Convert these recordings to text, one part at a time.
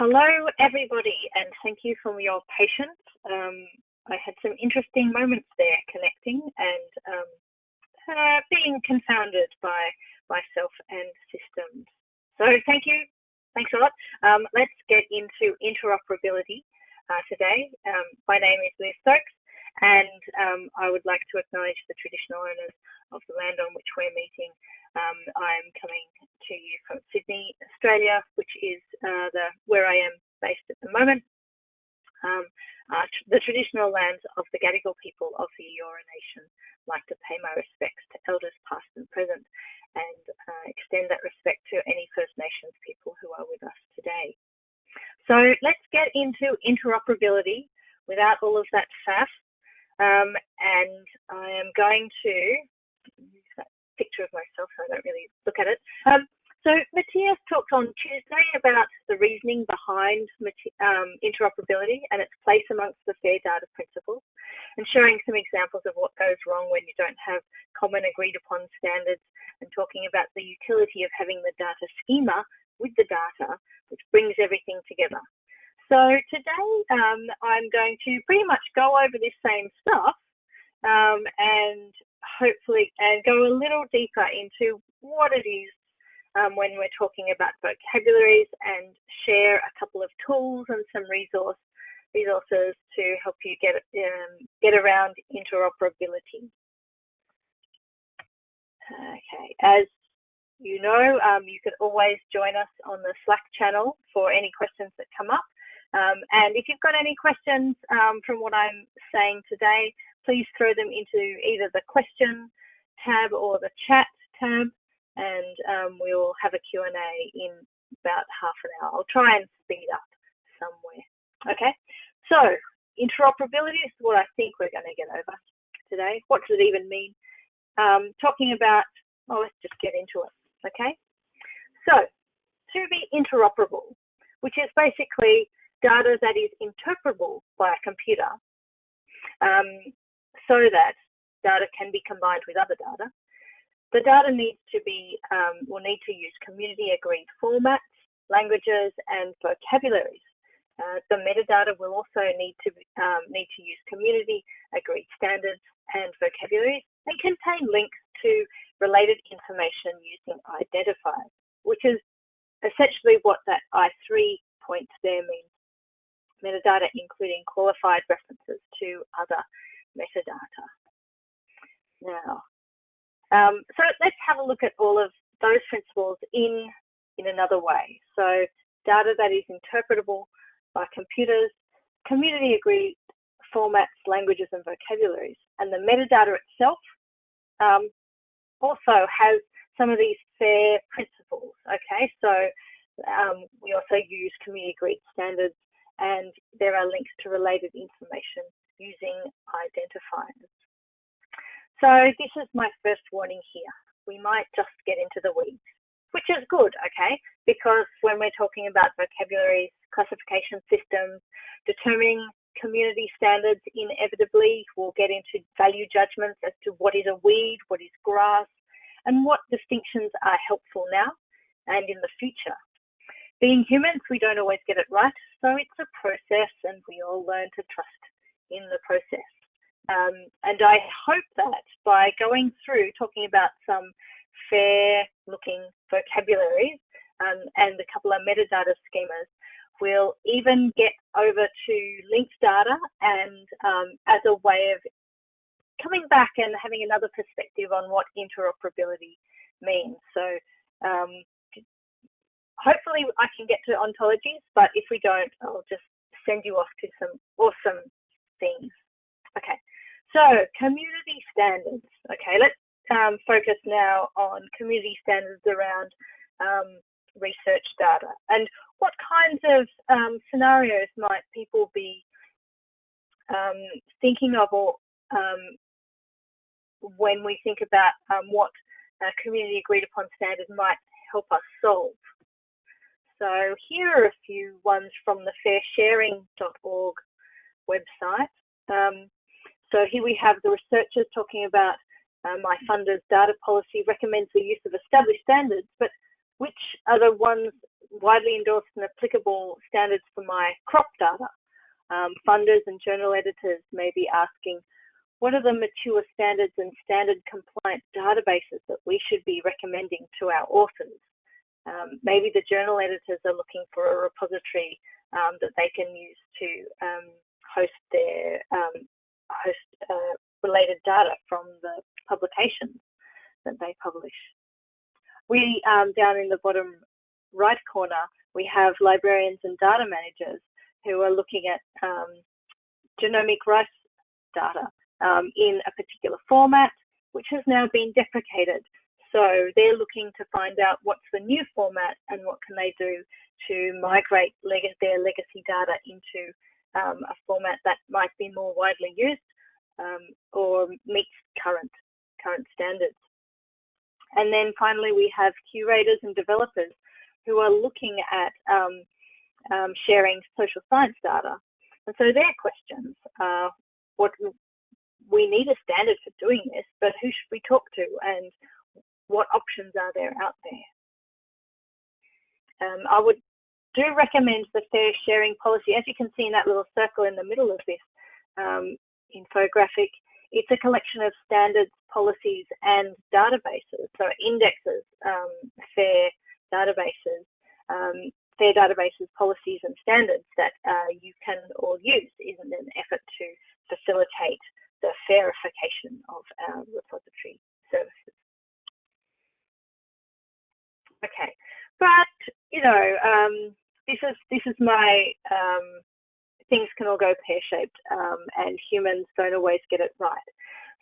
Hello, everybody, and thank you for your patience. Um, I had some interesting moments there connecting and um, uh, being confounded by myself and systems. So thank you. Thanks a lot. Um, let's get into interoperability uh, today. Um, my name is Liz Stokes, and um, I would like to acknowledge the traditional owners of the land on which we're meeting um, I'm coming to you from Sydney, Australia, which is uh, the where I am based at the moment. Um, uh, the traditional lands of the Gadigal people of the Eora Nation. Like to pay my respects to elders past and present and uh, extend that respect to any First Nations people who are with us today. So let's get into interoperability without all of that faff. Um, and I am going to picture of myself, so I don't really look at it. Um, so Matthias talked on Tuesday about the reasoning behind um, interoperability and its place amongst the fair data principles and showing some examples of what goes wrong when you don't have common agreed upon standards and talking about the utility of having the data schema with the data, which brings everything together. So today um, I'm going to pretty much go over this same stuff um, and hopefully and go a little deeper into what it is um, when we're talking about vocabularies and share a couple of tools and some resource resources to help you get um, get around interoperability. Okay, as you know, um, you can always join us on the Slack channel for any questions that come up. Um, and if you've got any questions um, from what I'm saying today, please throw them into either the question tab or the chat tab, and um, we'll have a Q&A in about half an hour. I'll try and speed up somewhere. Okay, so interoperability is what I think we're going to get over today. What does it even mean? Um, talking about, oh, let's just get into it. Okay, so to be interoperable, which is basically data that is interpretable by a computer, um, so that data can be combined with other data. The data needs to be, um, will need to use community agreed formats, languages, and vocabularies. Uh, the metadata will also need to um, need to use community agreed standards and vocabularies and contain links to related information using identifiers, which is essentially what that I3 point there means. Metadata including qualified references to other metadata. Now, um, so let's have a look at all of those principles in, in another way. So data that is interpretable by computers, community agreed formats, languages and vocabularies. And the metadata itself um, also has some of these FAIR principles, okay? So um, we also use community agreed standards and there are links to related information using identifiers. So this is my first warning here. We might just get into the weeds, which is good, okay? Because when we're talking about vocabularies, classification systems, determining community standards, inevitably we'll get into value judgments as to what is a weed, what is grass, and what distinctions are helpful now and in the future. Being humans, we don't always get it right, so it's a process and we all learn to trust in the process. Um, and I hope that by going through talking about some fair looking vocabularies um, and a couple of metadata schemas, we'll even get over to linked data and um, as a way of coming back and having another perspective on what interoperability means. So um, hopefully I can get to ontologies, but if we don't, I'll just send you off to some awesome things. So community standards. Okay, let's um, focus now on community standards around um, research data and what kinds of um, scenarios might people be um, thinking of or um, when we think about um, what a community agreed upon standard might help us solve. So here are a few ones from the fairsharing.org website. Um, so here we have the researchers talking about uh, my funder's data policy recommends the use of established standards, but which are the ones widely endorsed and applicable standards for my crop data. Um, funders and journal editors may be asking, what are the mature standards and standard compliant databases that we should be recommending to our authors? Um, maybe the journal editors are looking for a repository um, that they can use to um, host their um, host uh, related data from the publications that they publish. We, um, down in the bottom right corner, we have librarians and data managers who are looking at um, genomic rice data um, in a particular format, which has now been deprecated. So they're looking to find out what's the new format and what can they do to migrate leg their legacy data into um, a format that might be more widely used um, or meets current current standards. And then finally, we have curators and developers who are looking at um, um, sharing social science data. And so their questions are, what we need a standard for doing this, but who should we talk to and what options are there out there? Um, I would do recommend the fair sharing policy. As you can see in that little circle in the middle of this um, infographic, it's a collection of standards, policies, and databases. So indexes um, FAIR databases, um, FAIR databases, policies, and standards that uh, you can all use in an effort to facilitate the FAIRification of our repository services. Okay, but you know, um, this is this is my um, things can all go pear-shaped um, and humans don't always get it right.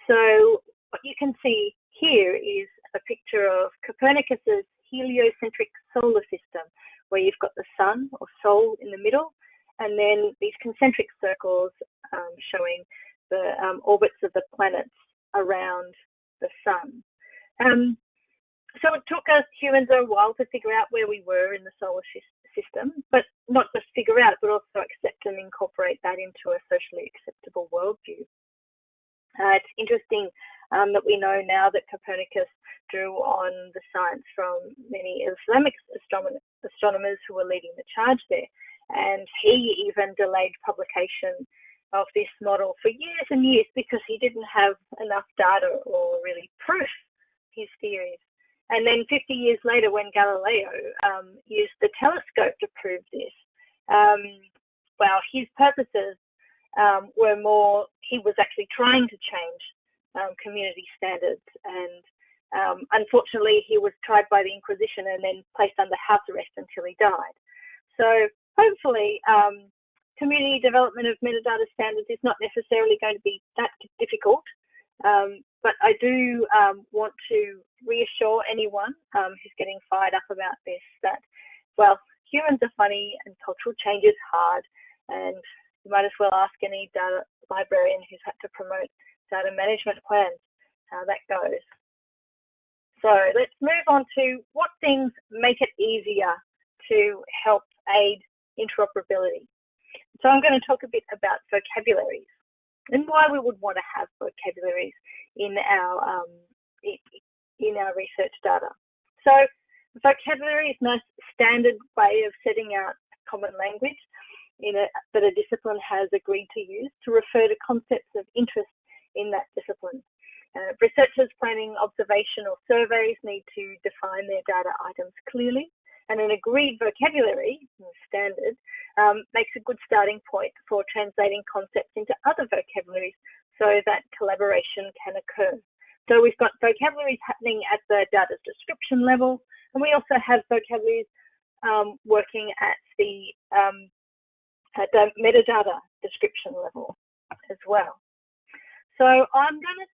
So what you can see here is a picture of Copernicus's heliocentric solar system, where you've got the sun or sol in the middle, and then these concentric circles um, showing the um, orbits of the planets around the sun. Um, so it took us humans a while to figure out where we were in the solar system, but not just figure out, but also accept and incorporate that into a socially acceptable worldview. Uh, it's interesting um, that we know now that Copernicus drew on the science from many Islamic astronomers who were leading the charge there. And he even delayed publication of this model for years and years because he didn't have enough data or really proof his theories. And then 50 years later, when Galileo um, used the telescope to prove this, um, well, his purposes um, were more, he was actually trying to change um, community standards. And um, unfortunately, he was tried by the Inquisition and then placed under house arrest until he died. So hopefully, um, community development of metadata standards is not necessarily going to be that difficult. Um, but I do um, want to reassure anyone um, who's getting fired up about this that, well, humans are funny and cultural change is hard. And you might as well ask any data librarian who's had to promote data management plans how that goes. So let's move on to what things make it easier to help aid interoperability. So I'm going to talk a bit about vocabularies and why we would want to have vocabularies in our um, in our research data. So vocabulary is a standard way of setting out common language a, that a discipline has agreed to use to refer to concepts of interest in that discipline. Uh, researchers planning observation or surveys need to define their data items clearly, and an agreed vocabulary, standard, um, makes a good starting point for translating concepts into other vocabularies so that collaboration can occur. So we've got vocabularies happening at the data description level, and we also have vocabularies um, working at the, um, at the metadata description level as well. So I'm going to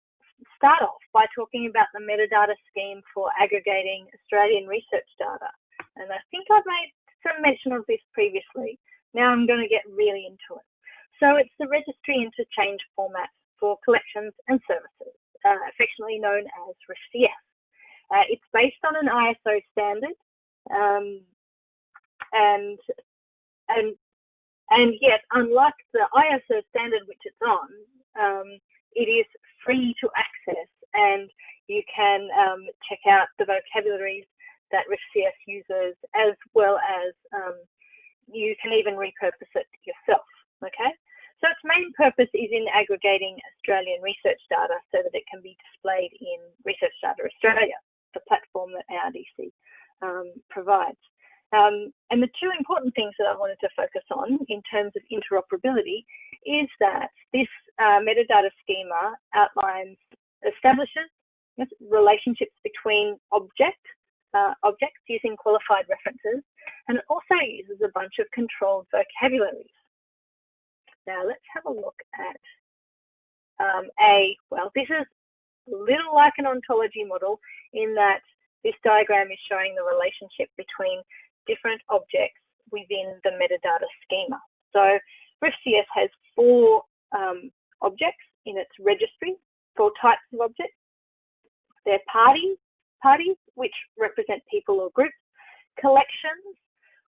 start off by talking about the metadata scheme for aggregating Australian research data. And I think I've made some mention of this previously. Now I'm going to get really into it. So it's the registry interchange format for collections and services uh, affectionately known as RIFCS. Uh, it's based on an ISO standard, um, and and and yet, unlike the ISO standard which it's on, um, it is free to access, and you can um, check out the vocabularies that RIFCS uses, as well as um, you can even repurpose it yourself, okay? So its main purpose is in aggregating Australian research data so that it can be displayed in Research Data Australia, the platform that ARDC um, provides. Um, and the two important things that I wanted to focus on in terms of interoperability is that this uh, metadata schema outlines, establishes relationships between object, uh, objects using qualified references, and it also uses a bunch of controlled vocabularies. Now let's have a look at um, a, well, this is a little like an ontology model in that this diagram is showing the relationship between different objects within the metadata schema. So RIFCS has four um, objects in its registry, four types of objects. They're parties, parties, which represent people or groups, collections,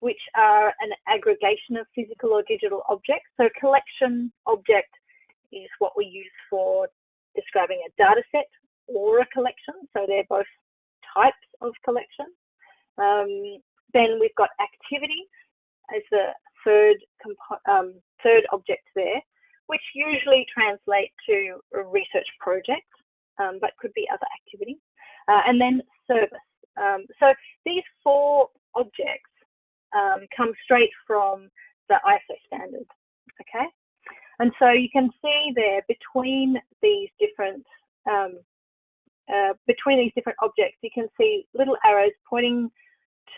which are an aggregation of physical or digital objects. So collection object is what we use for describing a data set or a collection. So they're both types of collection. Um, then we've got activity as the third um, third object there, which usually translate to a research project, um, but could be other activities. Uh, and then service. Um, so these four objects um, come straight from the ISO standard, okay? And so you can see there between these different um, uh, between these different objects, you can see little arrows pointing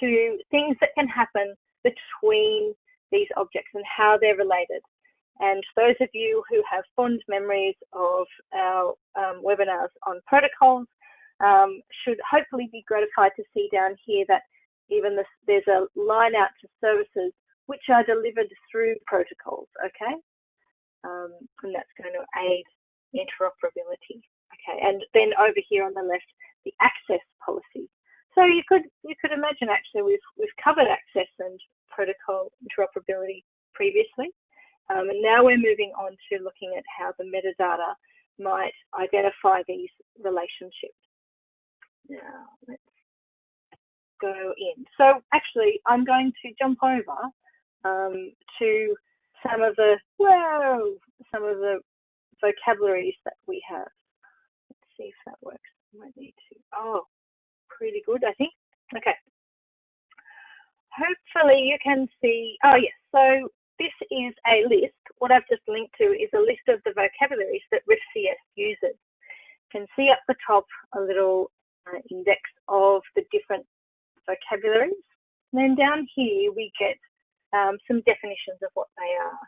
to things that can happen between these objects and how they're related. And those of you who have fond memories of our um, webinars on protocols um, should hopefully be gratified to see down here that even this, there's a line out to services which are delivered through protocols, okay? Um, and that's going to aid interoperability, okay? And then over here on the left, the access policy. So you could you could imagine actually we've we've covered access and protocol interoperability previously, um, and now we're moving on to looking at how the metadata might identify these relationships. Now let's go in. So actually, I'm going to jump over um, to some of the, whoa, some of the vocabularies that we have. Let's see if that works. I might need to, oh, pretty good, I think. Okay. Hopefully you can see, oh yes, so this is a list. What I've just linked to is a list of the vocabularies that RIFCS uses. You can see up the top a little uh, index of the different vocabularies. And then down here we get um, some definitions of what they are.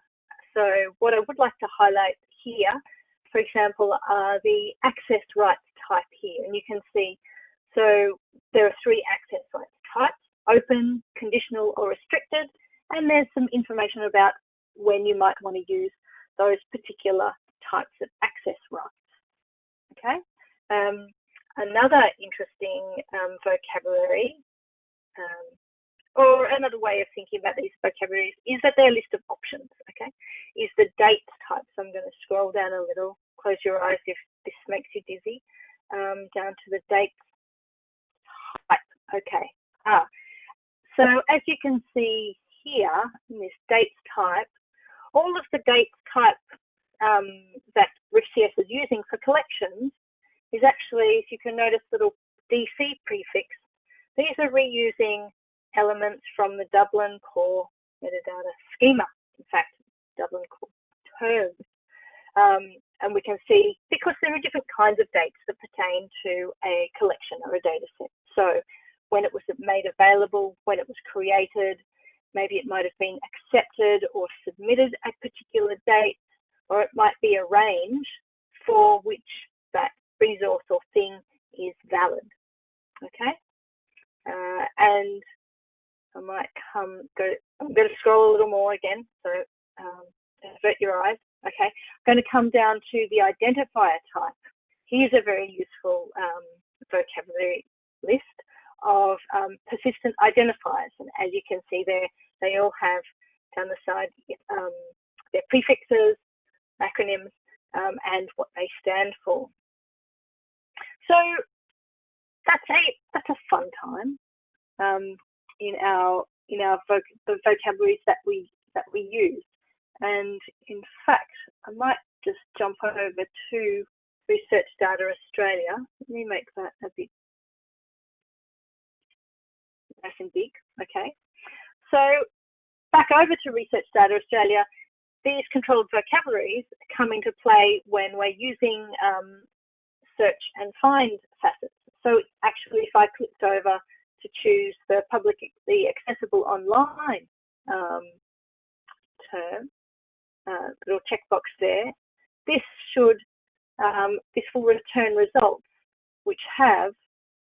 So what I would like to highlight here, for example, are the access rights type here. And you can see, so there are three access rights types, open, conditional or restricted. And there's some information about when you might want to use those particular types of access rights. Okay. Um, another interesting um, vocabulary um, or another way of thinking about these vocabularies is that they're a list of options, okay? Is the date type. So I'm going to scroll down a little, close your eyes if this makes you dizzy, um, down to the date type, okay. Ah, so as you can see here in this dates type, all of the dates type um, that RIFCS is using for collections is actually, if you can notice, little DC prefix these are reusing elements from the Dublin core metadata schema, in fact, Dublin core terms. Um, and we can see, because there are different kinds of dates that pertain to a collection or a data set. So when it was made available, when it was created, maybe it might have been accepted or submitted at particular dates, or it might be a range for which that resource or thing is valid. Okay, uh, and I might come, go, I'm going to scroll a little more again, so um, avert your eyes. Okay, I'm going to come down to the identifier type. Here's a very useful um, vocabulary list of um, persistent identifiers. And as you can see there, they all have down the side um, their prefixes, acronyms, um, and what they stand for. So that's a that's a fun time. um, in our in our voc the vocabularies that we that we use. And in fact, I might just jump over to Research Data Australia. Let me make that a bit nice and big. Okay. So back over to Research Data Australia, these controlled vocabularies come into play when we're using um, search and find facets. So actually, if I clicked over to choose the publicly accessible online um, term, uh, little checkbox there, this should, um, this will return results which have,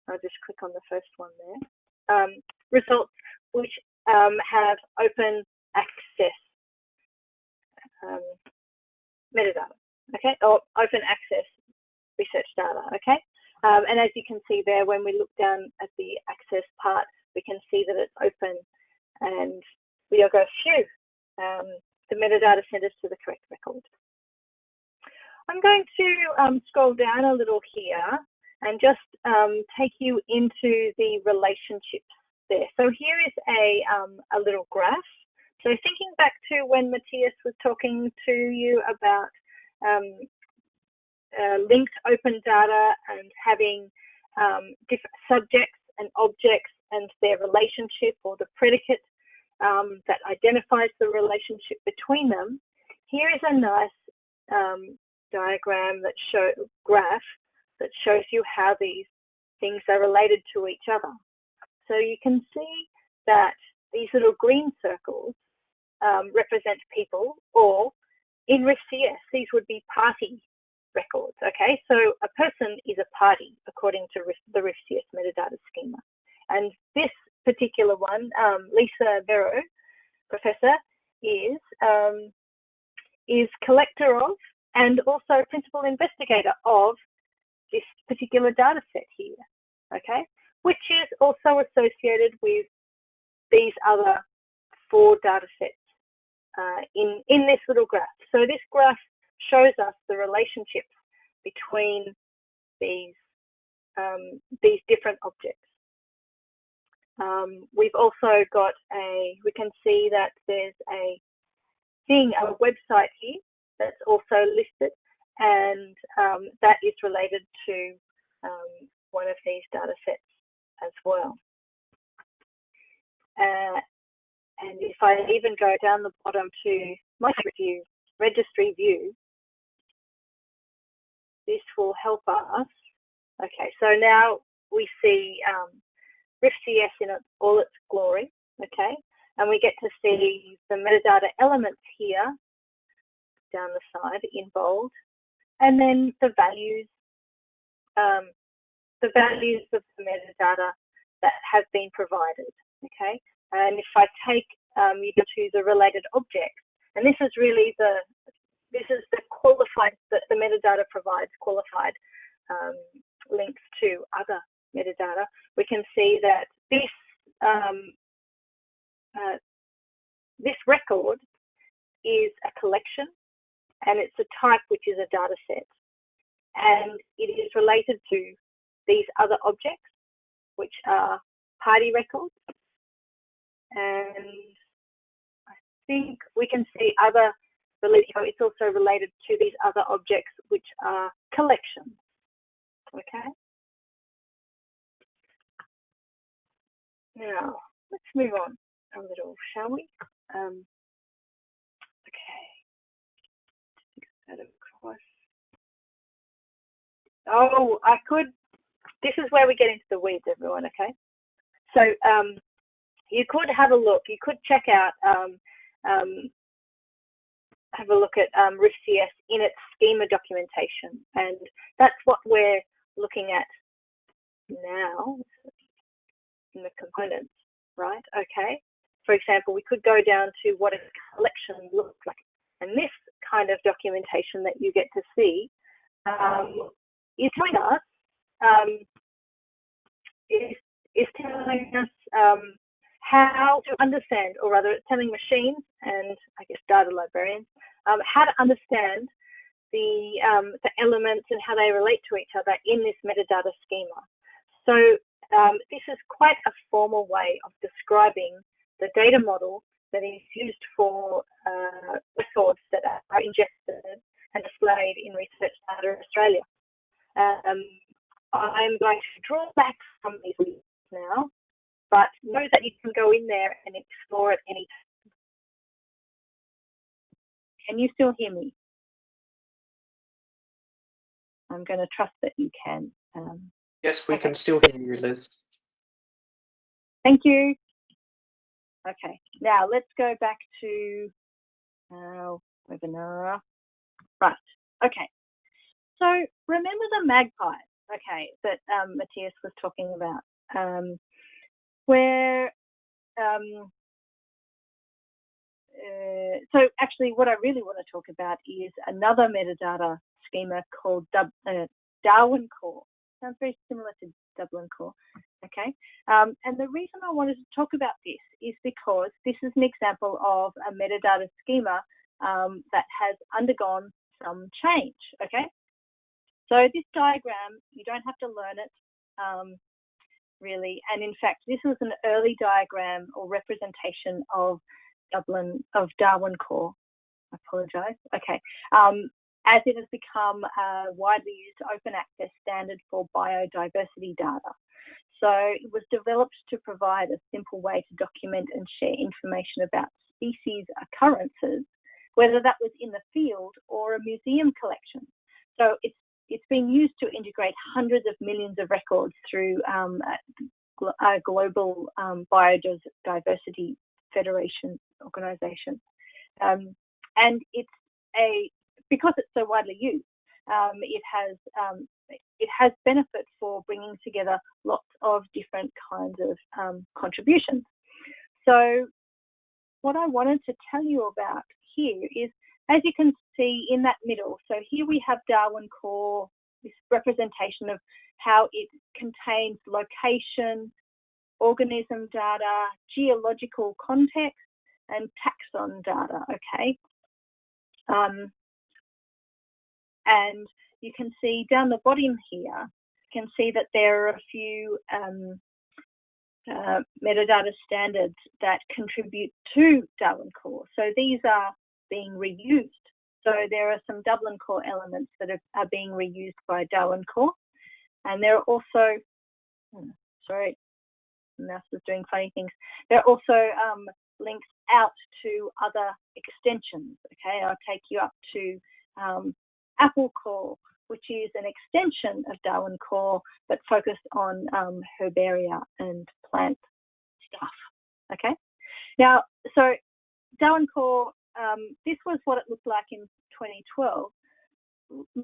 I'll just click on the first one there, um, results which um, have open access um, metadata, okay, or open access research data, okay? Um, and as you can see there, when we look down at the access part, we can see that it's open and we are go, phew, um, the metadata sent us to the correct record. I'm going to um, scroll down a little here and just um, take you into the relationships there. So here is a, um, a little graph. So thinking back to when Matthias was talking to you about um, uh, linked open data and having um, different subjects and objects and their relationship or the predicate um, that identifies the relationship between them, here is a nice um, diagram that show graph that shows you how these things are related to each other. So you can see that these little green circles um, represent people, or in RIFCS, these would be party records. Okay, so a person is a party according to the RIFCS metadata schema. And this particular one, um, Lisa Vero, professor, is um, is collector of and also principal investigator of this particular data set here. Okay, which is also associated with these other four data sets uh, in, in this little graph. So this graph shows us the relationships between these, um, these different objects. Um, we've also got a, we can see that there's a thing, a website here that's also listed and um, that is related to um, one of these data sets as well. Uh, and if I even go down the bottom to my view, registry view, this will help us. Okay, so now we see um, RIFCS in all its glory, okay, and we get to see the metadata elements here down the side in bold, and then the values, um, the values of the metadata that have been provided, okay. And if I take um, you to the related objects, and this is really the this is the qualified that the metadata provides qualified um, links to other metadata. We can see that this um, uh, this record is a collection and it's a type which is a data set and it is related to these other objects which are party records and I think we can see other it's also related to these other objects which are collections. Okay. Now let's move on a little, shall we? Um, okay. Across. Oh, I could. This is where we get into the weeds, everyone. Okay. So um, you could have a look. You could check out um, um, have a look at um, RIFCS in its schema documentation. And that's what we're looking at now in the components, right? Okay. For example, we could go down to what a collection looks like. And this kind of documentation that you get to see um, is telling us, um, is, is telling us um, how to understand, or rather, telling machines and I guess data librarians um, how to understand the, um, the elements and how they relate to each other in this metadata schema. So um, this is quite a formal way of describing the data model that is used for uh, records that are ingested and displayed in Research Data Australia. Um, I'm going to draw back from these now, but know that you can go in there and explore at any time. Can you still hear me? I'm going to trust that you can. Um, yes, we okay. can still hear you, Liz. Thank you. Okay, now let's go back to our webinar. Right, okay. So remember the magpie, okay, that um, Matthias was talking about, um, where, um, uh, so actually what I really want to talk about is another metadata schema called uh, Darwin Core. Sounds very similar to Dublin Core. Okay, um, and the reason I wanted to talk about this is because this is an example of a metadata schema um, that has undergone some change. Okay, so this diagram, you don't have to learn it um, really, and in fact, this was an early diagram or representation of Dublin of Darwin Core. I apologise. Okay, um, as it has become a widely used open access standard for biodiversity data. So it was developed to provide a simple way to document and share information about species occurrences, whether that was in the field or a museum collection. So it's it's been used to integrate hundreds of millions of records through um, a, global um, biodiversity federation organization. Um, and it's a because it's so widely used, um, it has um, it has benefit for bringing together lots of different kinds of um, contributions. So what I wanted to tell you about here is, as you can see in that middle, so here we have Darwin Core, this representation of how it contains location, organism data, geological context, and taxon data, okay? Um, and you can see down the bottom here, you can see that there are a few um, uh, metadata standards that contribute to Darwin Core. So these are being reused. So there are some Dublin Core elements that are, are being reused by Darwin Core. And there are also, hmm, sorry, mouse is doing funny things. There are also um, links out to other extensions. Okay, I'll take you up to um, Apple Core, which is an extension of Darwin Core, but focused on um, herbaria and plant stuff. Okay. Now, so Darwin Core, um, this was what it looked like in 2012.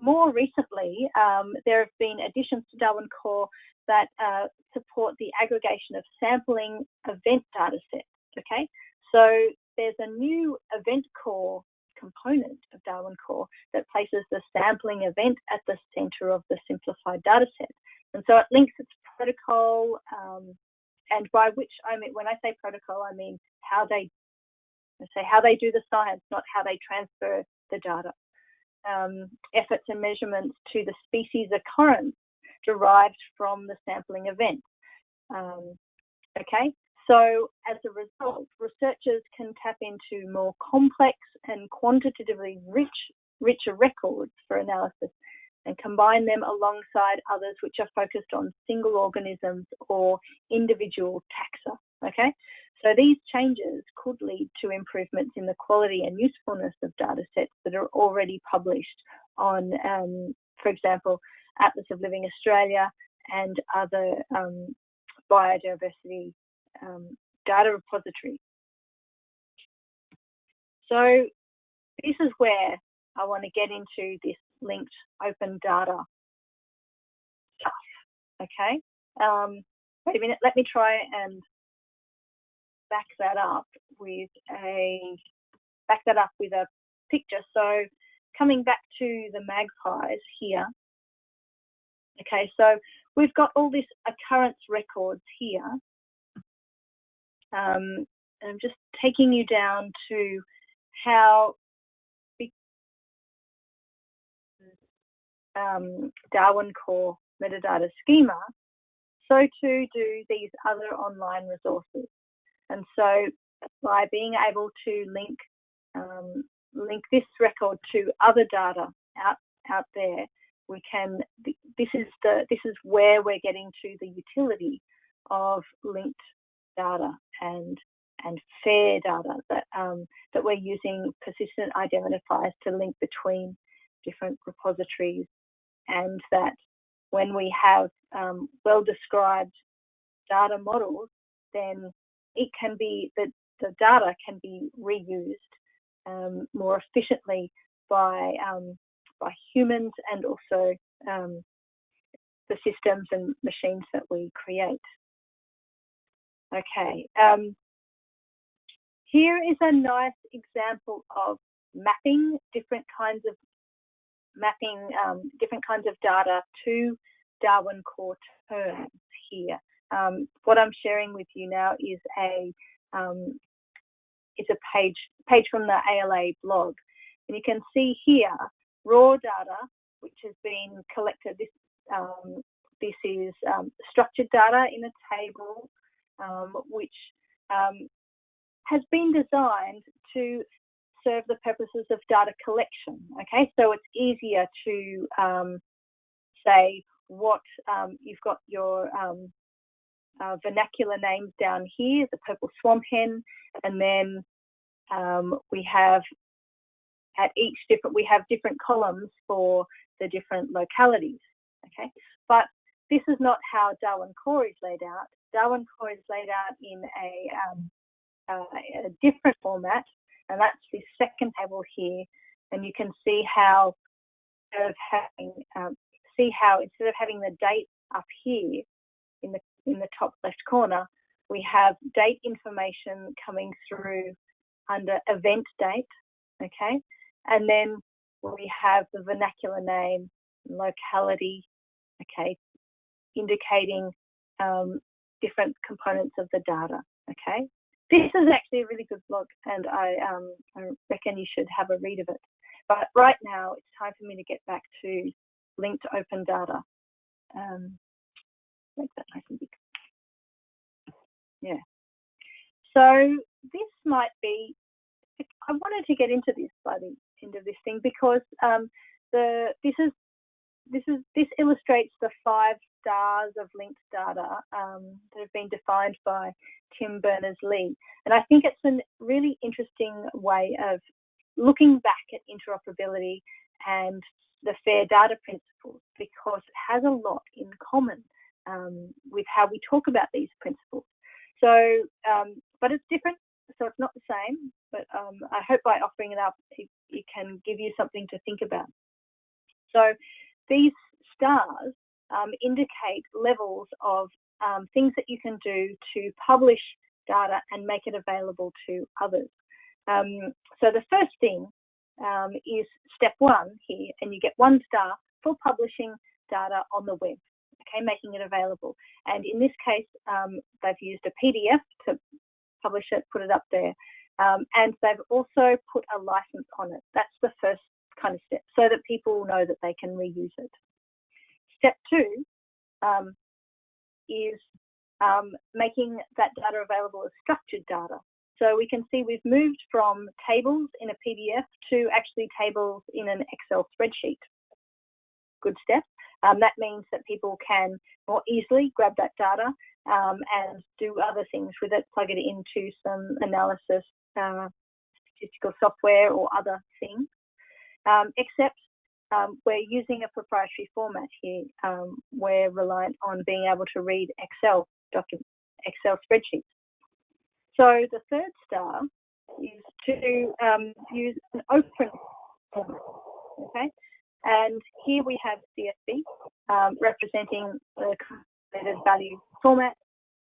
More recently, um, there have been additions to Darwin Core that uh, support the aggregation of sampling event data sets. Okay, so there's a new event core component of Darwin Core that places the sampling event at the center of the simplified dataset. And so it links its protocol, um, and by which I mean, when I say protocol, I mean how they I say how they do the science, not how they transfer the data. Um, efforts and measurements to the species occurrence derived from the sampling event. Um, okay, so as a result, researchers can tap into more complex and quantitatively rich, richer records for analysis and combine them alongside others which are focused on single organisms or individual taxa. Okay, so these changes could lead to improvements in the quality and usefulness of data sets that are already published on, um, for example, Atlas of Living Australia and other um, biodiversity um, data repositories. So this is where I want to get into this linked open data stuff. Okay. Um, wait a minute. Let me try and back that up with a back that up with a picture. So coming back to the magpies here. Okay, so we've got all this occurrence records here um, I'm just taking you down to how um, Darwin Core metadata schema so too do these other online resources. And so by being able to link um, link this record to other data out out there, we can. This is the this is where we're getting to the utility of linked data and and fair data that um, that we're using persistent identifiers to link between different repositories, and that when we have um, well described data models, then it can be that the data can be reused um, more efficiently by um, by humans and also um, the systems and machines that we create. Okay, um, here is a nice example of mapping different kinds of mapping um, different kinds of data to Darwin core terms here. Um, what I'm sharing with you now is a um, is a page page from the ALA blog, and you can see here raw data which has been collected. This um, this is um, structured data in a table um, which um, has been designed to serve the purposes of data collection. Okay, so it's easier to say what um, you've got your um, uh, vernacular names down here, the purple swamp hen, and then um, we have at each different, we have different columns for the different localities. Okay, but this is not how Darwin Core is laid out. Darwin Core is laid out in a, um, uh, a different format, and that's the second table here. And you can see how of having um, see how instead of having the date up here in the in the top left corner, we have date information coming through under event date, okay? And then we have the vernacular name, locality, okay, indicating um, different components of the data, okay? This is actually a really good blog and I, um, I reckon you should have a read of it. But right now it's time for me to get back to linked open data. Um, make that nice and big. So this might be, I wanted to get into this by the end of this thing because um, the this is this is this illustrates the five stars of linked data um, that have been defined by Tim Berners-Lee, and I think it's a really interesting way of looking back at interoperability and the fair data principles because it has a lot in common um, with how we talk about these principles. So, um, but it's different, so it's not the same. But um, I hope by offering it up, it, it, can give you something to think about. So, these stars um, indicate levels of um, things that you can do to publish data and make it available to others. Um, so, the first thing um, is step one here, and you get one star for publishing data on the web, okay, making it available. And in this case, um, they've used a PDF to publish it, put it up there, um, and they've also put a license on it. That's the first kind of step, so that people know that they can reuse it. Step two um, is um, making that data available as structured data. So we can see we've moved from tables in a PDF to actually tables in an Excel spreadsheet. Good step. Um, that means that people can more easily grab that data um, and do other things with it, plug it into some analysis, uh, statistical software or other things. Um, except um, we're using a proprietary format here. Um, we're reliant on being able to read Excel documents, Excel spreadsheets. So the third star is to um, use an open format, okay? And here we have CSV um, representing the calculated value format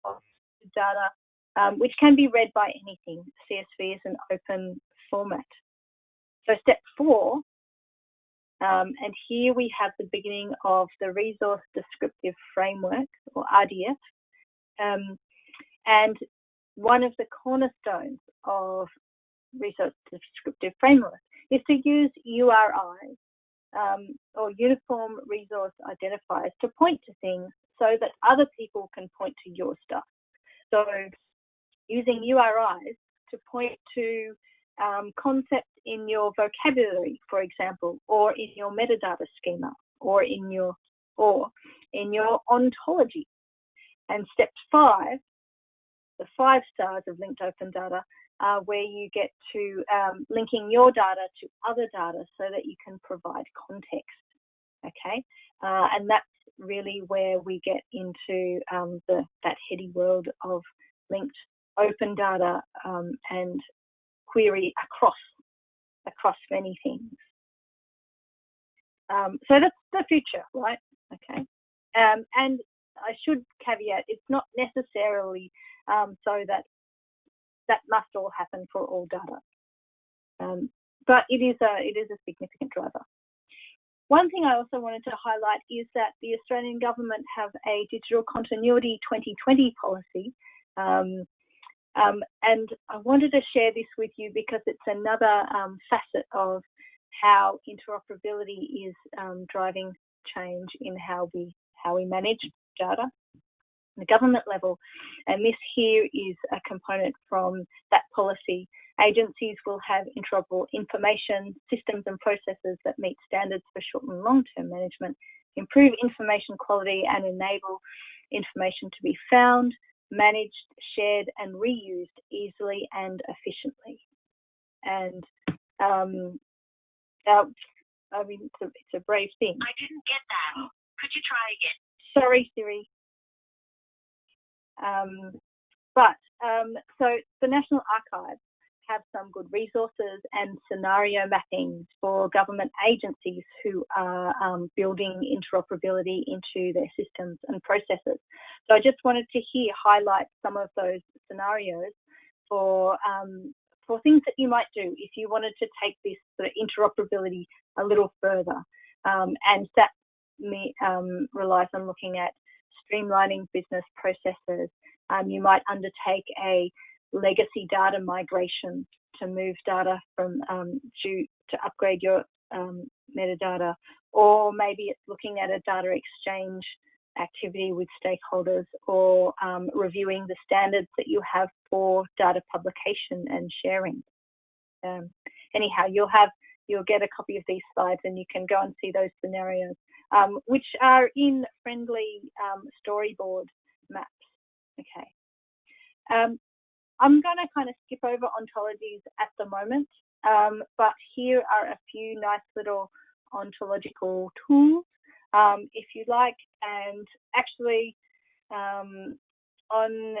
of data, um, which can be read by anything. CSV is an open format. So step four, um, and here we have the beginning of the Resource Descriptive Framework, or RDF. Um, and one of the cornerstones of resource descriptive framework is to use URIs um, or uniform resource identifiers to point to things so that other people can point to your stuff. So using URIs to point to um, concepts in your vocabulary, for example, or in your metadata schema, or in your or in your ontology. And step five, the five stars of linked open data, are where you get to um, linking your data to other data so that you can provide context. Okay, uh, and that's really where we get into um, the that heady world of linked open data um, and query across across many things. Um, so that's the future, right? Okay. Um, and I should caveat, it's not necessarily um, so that that must all happen for all data. Um, but it is a it is a significant driver. One thing I also wanted to highlight is that the Australian government have a digital continuity 2020 policy. Um, um, and I wanted to share this with you because it's another um, facet of how interoperability is um, driving change in how we how we manage data at the government level. And this here is a component from that policy. Agencies will have interoperable information, systems and processes that meet standards for short and long-term management, improve information quality and enable information to be found, managed, shared and reused easily and efficiently. And um, uh, I mean, it's a, it's a brave thing. I didn't get that. Could you try again? Sorry, Siri. Um, but um, so the National Archives have some good resources and scenario mappings for government agencies who are um, building interoperability into their systems and processes. So I just wanted to here highlight some of those scenarios for um, for things that you might do if you wanted to take this sort of interoperability a little further. Um, and that me, um, relies on looking at streamlining business processes. Um, you might undertake a legacy data migration to move data from um, to, to upgrade your um, metadata, or maybe it's looking at a data exchange activity with stakeholders or um, reviewing the standards that you have for data publication and sharing. Um, anyhow, you'll have you'll get a copy of these slides and you can go and see those scenarios, um, which are in friendly um, storyboard maps. Okay. Um, I'm going to kind of skip over ontologies at the moment, um, but here are a few nice little ontological tools um, if you like. And actually, um, on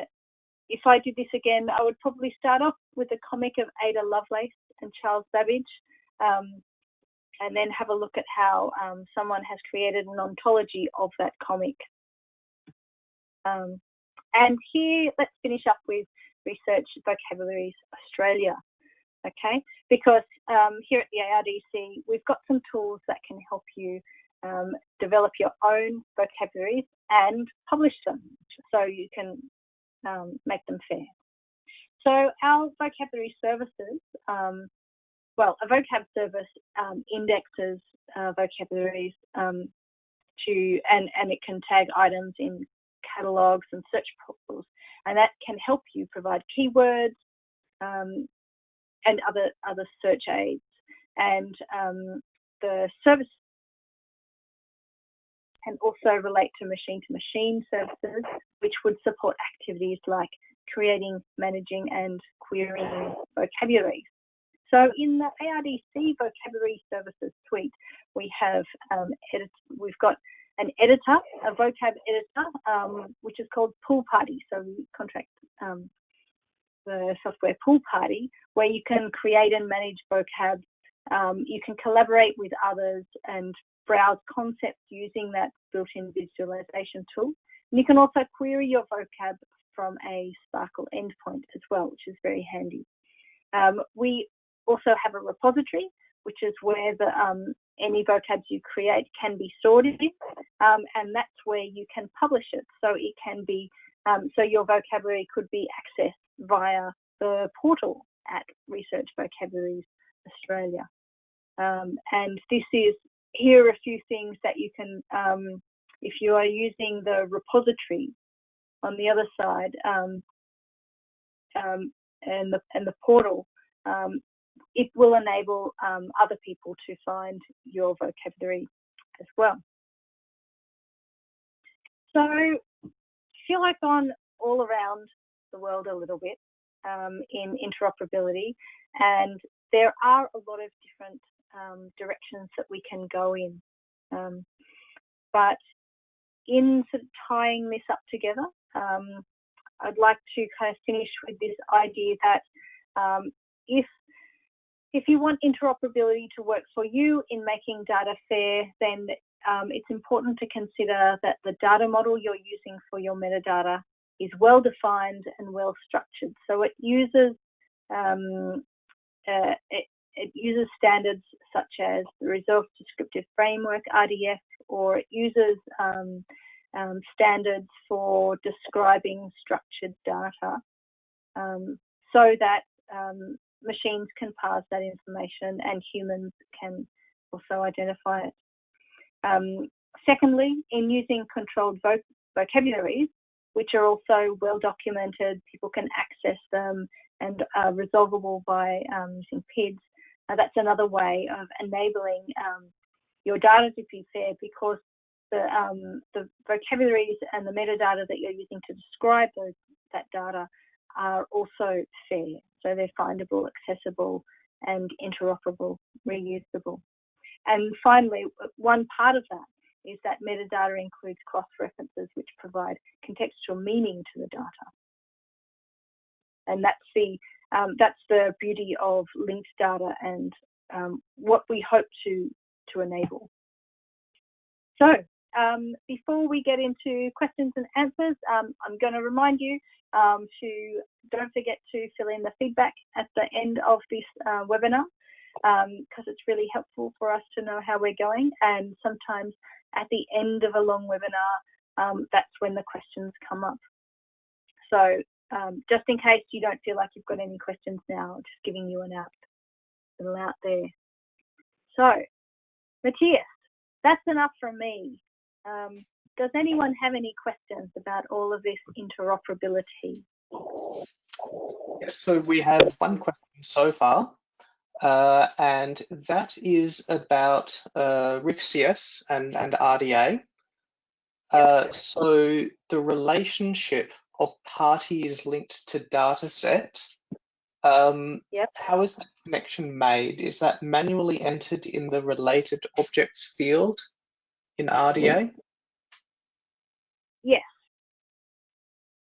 if I did this again, I would probably start off with a comic of Ada Lovelace and Charles Babbage, um, and then have a look at how um, someone has created an ontology of that comic. Um, and here, let's finish up with Research Vocabularies Australia, okay? Because um, here at the ARDC, we've got some tools that can help you um, develop your own vocabularies and publish them so you can um, make them fair. So our vocabulary services, um, well, a vocab service um, indexes uh, vocabularies um, to, and, and it can tag items in catalogs and search portals, and that can help you provide keywords um, and other other search aids. And um, the service can also relate to machine-to-machine services, which would support activities like creating, managing, and querying vocabularies. So in the ARDC vocabulary services suite, we have um, edit, we've got an editor, a vocab editor, um, which is called PoolParty. So we contract um, the software Pool Party, where you can create and manage vocab. Um, you can collaborate with others and browse concepts using that built-in visualization tool. And you can also query your vocab from a SPARQL endpoint as well, which is very handy. Um, we also have a repository, which is where the um, any vocabs you create can be stored in, um, and that's where you can publish it. So it can be, um, so your vocabulary could be accessed via the portal at Research Vocabularies Australia. Um, and this is, here are a few things that you can, um, if you are using the repository on the other side um, and the and the portal, it will enable um, other people to find your vocabulary as well. So feel I've gone all around the world a little bit um, in interoperability, and there are a lot of different um, directions that we can go in. Um, but in sort of tying this up together, um, I'd like to kind of finish with this idea that um, if if you want interoperability to work for you in making data fair, then um, it's important to consider that the data model you're using for your metadata is well defined and well structured. So it uses um, uh, it, it, uses standards such as the Resource Descriptive Framework (RDF), or it uses um, um, standards for describing structured data, um, so that um, machines can parse that information and humans can also identify it. Um, secondly, in using controlled voc vocabularies, which are also well documented, people can access them and are resolvable by um, using PIDs. Uh, that's another way of enabling um, your data to be fair because the, um, the vocabularies and the metadata that you're using to describe those, that data are also fair. So they're findable, accessible, and interoperable, reusable. And finally, one part of that is that metadata includes cross-references which provide contextual meaning to the data. And that's the, um, that's the beauty of linked data and um, what we hope to, to enable. So um, before we get into questions and answers, um, I'm going to remind you um, to don't forget to fill in the feedback at the end of this uh, webinar because um, it's really helpful for us to know how we're going. And sometimes at the end of a long webinar, um, that's when the questions come up. So um, just in case you don't feel like you've got any questions now, just giving you an out, little out there. So, Matthias, that's enough from me. Um, does anyone have any questions about all of this interoperability? Yes, so we have one question so far, uh, and that is about uh, RIFCS and, and RDA. Uh, so the relationship of parties linked to data set, um, yep. how is that connection made? Is that manually entered in the related objects field in RDA? Yes.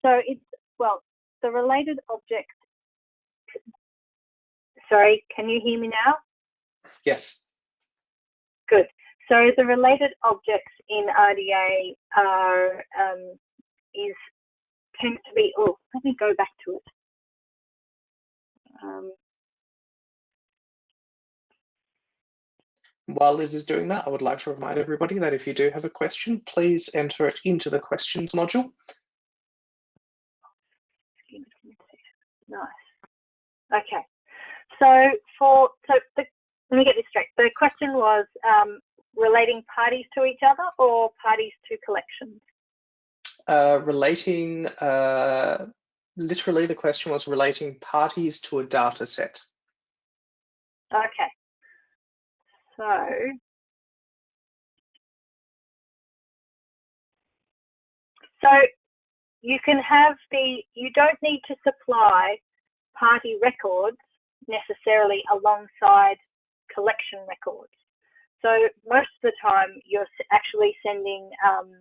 So it's, well, the related object, sorry, can you hear me now? Yes. Good. So the related objects in RDA are, um, is, tend to be, oh, let me go back to it. Um, While Liz is doing that, I would like to remind everybody that if you do have a question, please enter it into the questions module. Nice. Okay. So for so the, let me get this straight. The question was um, relating parties to each other or parties to collections? Uh, relating, uh, literally the question was relating parties to a data set. Okay. So so you can have the you don't need to supply party records necessarily alongside collection records. So most of the time you're actually sending um,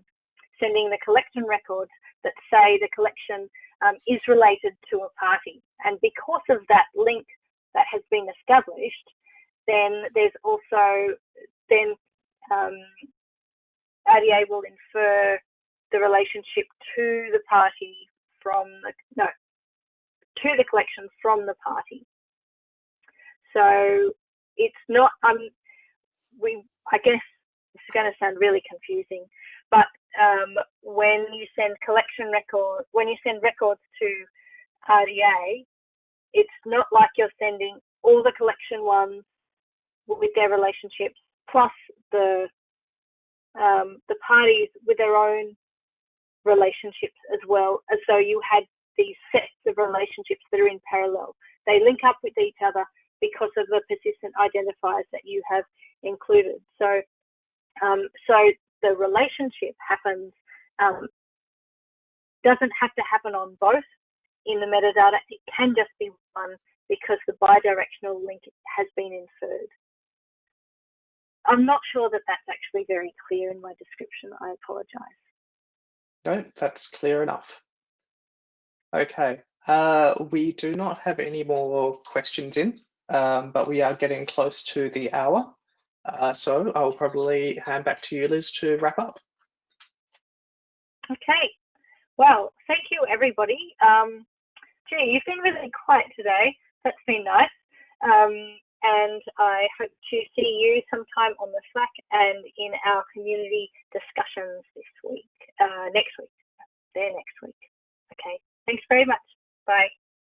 sending the collection records that say the collection um, is related to a party. And because of that link that has been established, then there's also then um, RDA will infer the relationship to the party from the no to the collection from the party. So it's not um we I guess it's going to sound really confusing, but um, when you send collection records when you send records to RDA, it's not like you're sending all the collection ones with their relationships plus the um, the parties with their own relationships as well, as though you had these sets of relationships that are in parallel. They link up with each other because of the persistent identifiers that you have included. So, um, so the relationship happens um, doesn't have to happen on both in the metadata. It can just be one because the bidirectional link has been inferred. I'm not sure that that's actually very clear in my description. I apologize. No, that's clear enough. Okay, uh, we do not have any more questions in, um, but we are getting close to the hour. Uh, so I'll probably hand back to you, Liz, to wrap up. Okay. Well, thank you, everybody. Um, gee, you've been really quiet today. That's been nice. Um, and I hope to see you sometime on the Slack and in our community discussions this week, uh, next week. There next week. Okay. Thanks very much. Bye.